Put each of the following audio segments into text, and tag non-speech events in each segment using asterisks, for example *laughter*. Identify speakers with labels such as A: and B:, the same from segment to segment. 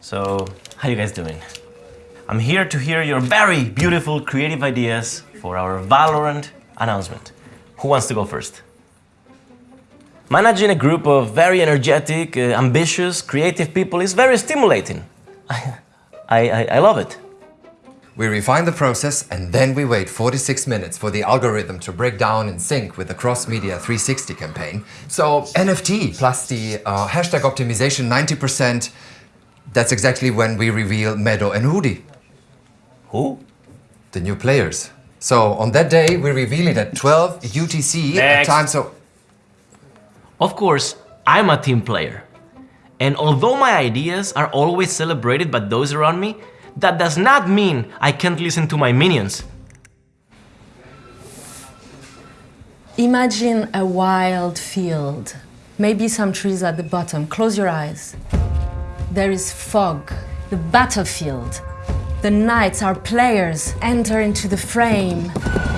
A: So, how you guys doing? I'm here to hear your very beautiful creative ideas for our Valorant announcement. Who wants to go first? Managing a group of very energetic, uh, ambitious, creative people is very stimulating. *laughs* I, I, I love it.
B: We refine the process and then we wait 46 minutes for the algorithm to break down in sync with the cross-media 360 campaign. So NFT plus the uh, hashtag optimization 90%, that's exactly when we reveal Meddo and hoody,
A: Who?
B: the new players. So on that day, we reveal it at 12 UTC at
A: Next.
B: time so...
A: Of course, I'm a team player. And although my ideas are always celebrated by those around me, that does not mean I can't listen to my minions.
C: Imagine a wild field. Maybe some trees at the bottom. Close your eyes. There is fog, the battlefield. The knights, our players, enter into the frame,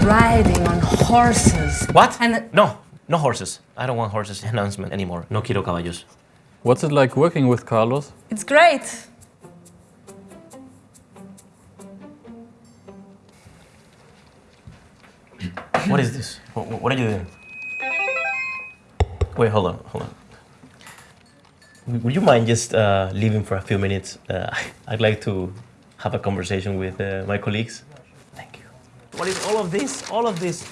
C: riding on horses.
A: What?
C: And
A: No, no horses. I don't want horses *laughs* announcement anymore. No quiero caballos.
D: What's it like working with Carlos?
C: it's great.
A: What is this? What, what are you doing? Wait, hold on, hold on. Would you mind just uh, leaving for a few minutes? Uh, *laughs* I'd like to have a conversation with uh, my colleagues. Thank you. What is all of this? All of this?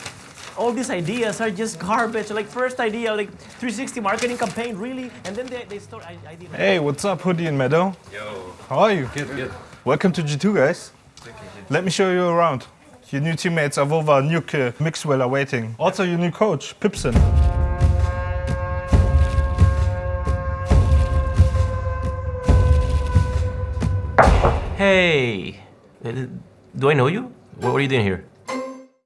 A: All these ideas are just garbage. Like first idea, like 360 marketing campaign, really? And then they, they start. I, I.
E: Hey, what's up, hoody and Meddo? Yo. How are you? Good, good. Welcome to G2, guys. Let me show you around. Your new teammates are Vova, Nuke, uh, Mixwell are waiting. Also your new coach, Pipson.
A: Hey, uh, do I know you? What are you doing here?